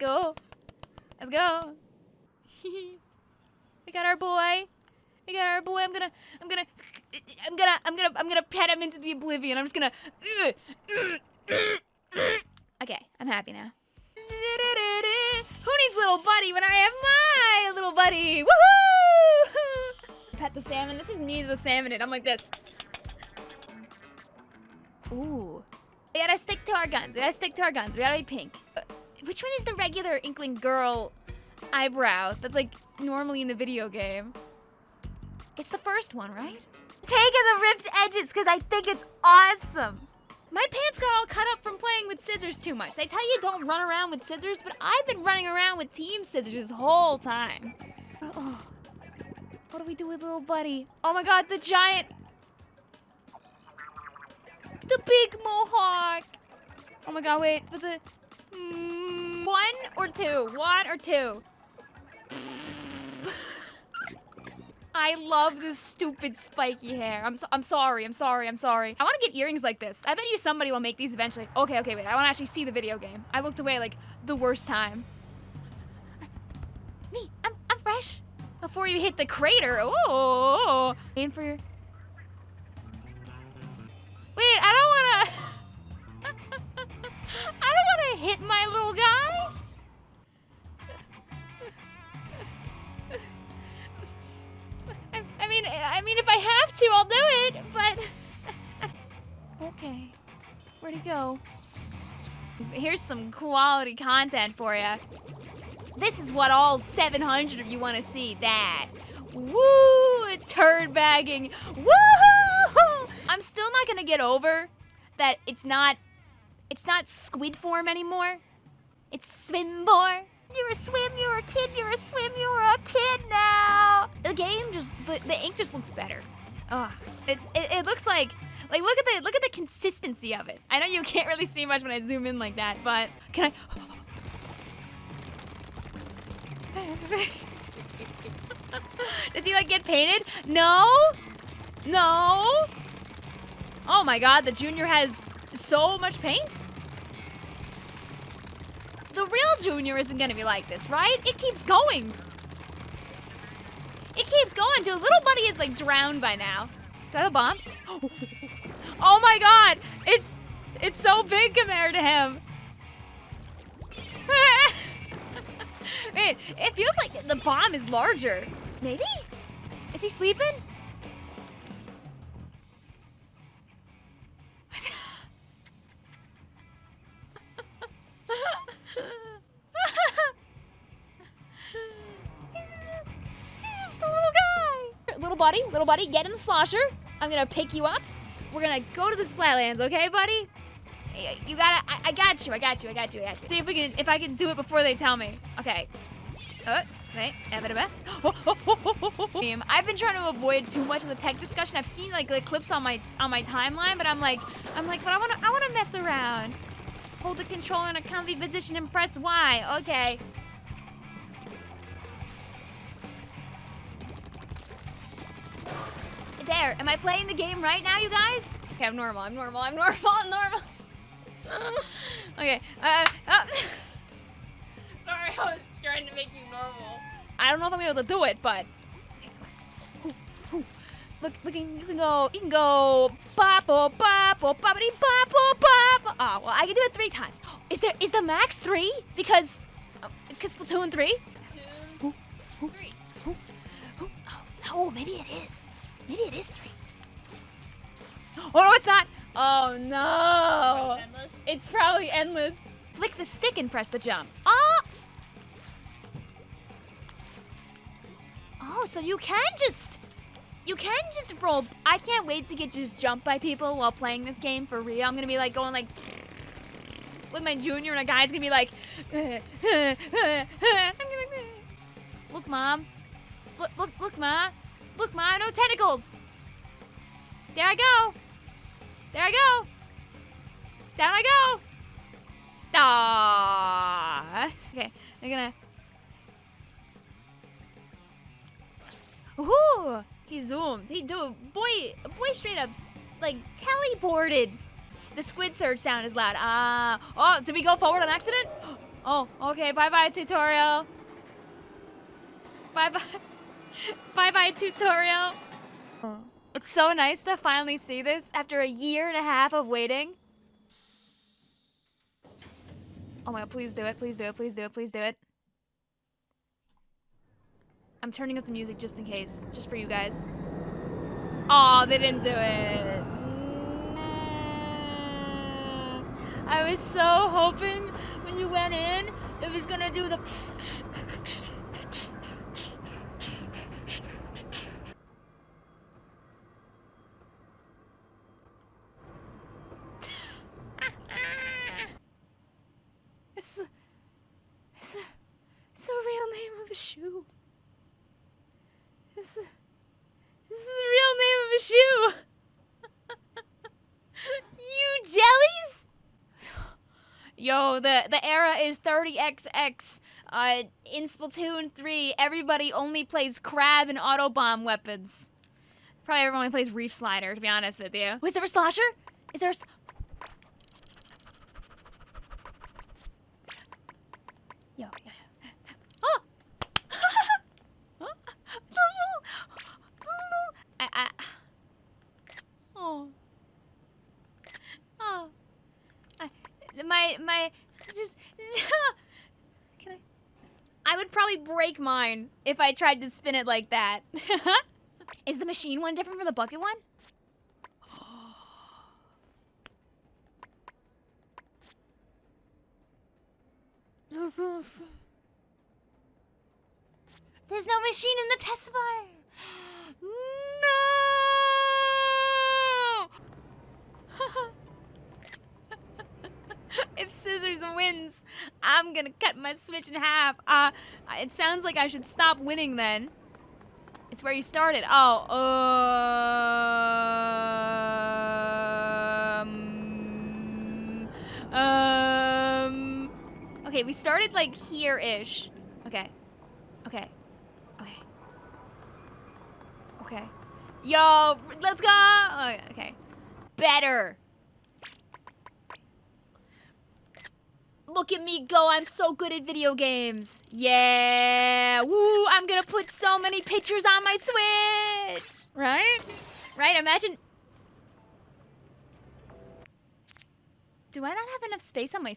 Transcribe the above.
Let's go. Let's go. we got our boy. We got our boy. I'm gonna, I'm gonna, I'm gonna, I'm gonna, I'm gonna pet him into the oblivion. I'm just gonna. Okay, I'm happy now. Who needs little buddy when I have my little buddy? Woohoo! Pet the salmon. This is me, the salmon. And I'm like this. Ooh. We gotta stick to our guns. We gotta stick to our guns. We gotta be pink. Uh, Which one is the regular Inkling girl eyebrow that's like normally in the video game? It's the first one, right? Taking the ripped edges because I think it's awesome. My pants got all cut up from playing with scissors too much. They tell you don't run around with scissors, but I've been running around with team scissors this whole time. Oh, what do we do with little buddy? Oh my god, the giant... The big mohawk! Oh my god, wait, but the... One or two? One or two? I love this stupid spiky hair. I'm, so, I'm sorry, I'm sorry, I'm sorry. I want to get earrings like this. I bet you somebody will make these eventually. Okay, okay, wait. I want to actually see the video game. I looked away like the worst time. Me, I'm, I'm fresh. Before you hit the crater. Oh, aim for your... hit my little guy. I mean, I mean, if I have to, I'll do it, but... okay. Where'd he go? Here's some quality content for you. This is what all 700 of you want to see. That. Woo! Turd bagging. Woohoo! I'm still not gonna get over that it's not, it's not squid form anymore. It's swimboar. You're a swim, you're a kid, you're a swim, you're a kid now. The game just, the, the ink just looks better. Ugh, it's, it, it looks like, like look at the, look at the consistency of it. I know you can't really see much when I zoom in like that, but can I? Does he like get painted? No, no. Oh my God, the junior has so much paint the real Junior isn't gonna be like this, right? It keeps going. It keeps going, dude. Little buddy is like drowned by now. Do I have a bomb? Oh my god! It's it's so big compared to him. Wait, it feels like the bomb is larger. Maybe? Is he sleeping? Buddy, little buddy, get in the slosher. I'm gonna pick you up. We're gonna go to the Splatlands, okay, buddy? You gotta, I, I, got you, I got you, I got you, I got you. See if we can, if I can do it before they tell me. Okay. Oh, wait, eh, I've been trying to avoid too much of the tech discussion. I've seen like the clips on my on my timeline, but I'm like, I'm like, but I wanna, I wanna mess around. Hold the controller in a comfy position and press Y. Okay. There, am I playing the game right now, you guys? Okay, I'm normal, I'm normal, I'm normal, I'm normal. okay, uh, uh. Sorry, I was trying to make you normal. I don't know if I'm able to do it, but. Look, look, you can go, you can go, papo, papo, papity, papo, papo. Oh, well, I can do it three times. Is there, is the max three? Because, because uh, Splatoon three? Splatoon three. Oh, oh, maybe it is. Maybe it is three. Oh, no, it's not. Oh, no. It's probably endless. Flick the stick and press the jump. Oh! Oh, so you can just... You can just roll. I can't wait to get just jumped by people while playing this game for real. I'm gonna be like going like with my junior and a guy's gonna be like Look mom. Look look look ma. Look, Ma, no tentacles. There I go. There I go. Down I go. Ah. Okay, I'm gonna. Ooh, he zoomed. He do boy, boy, straight up, like teleported. The squid surge sound is loud. Ah. Uh, oh, did we go forward on accident? Oh, okay. Bye-bye, tutorial. Bye-bye. Bye-bye, tutorial. It's so nice to finally see this after a year and a half of waiting. Oh my god, please do it, please do it, please do it, please do it. I'm turning up the music just in case, just for you guys. Oh, they didn't do it. Nah. I was so hoping when you went in, it was gonna do the It's a, it's a, it's a real name of a shoe. This is, this is the real name of a shoe. you jellies? Yo, the the era is 30xx. Uh, in Splatoon 3, everybody only plays crab and autobomb weapons. Probably everyone only plays Reef Slider, to be honest with you. Was there a slasher? Is there a... Yo, yo, yo. Oh! I, I... Oh. Oh. I, my, my, just... Can I... I would probably break mine if I tried to spin it like that. Is the machine one different from the bucket one? There's no machine in the test fire. No! if Scissors wins, I'm gonna cut my Switch in half. Uh, it sounds like I should stop winning then. It's where you started. Oh, um, um. Okay, we started like here-ish. Okay, okay, okay, okay. Yo, let's go. Oh, okay, better. Look at me go, I'm so good at video games. Yeah, woo, I'm gonna put so many pictures on my Switch. Right? Right, imagine. Do I not have enough space on my,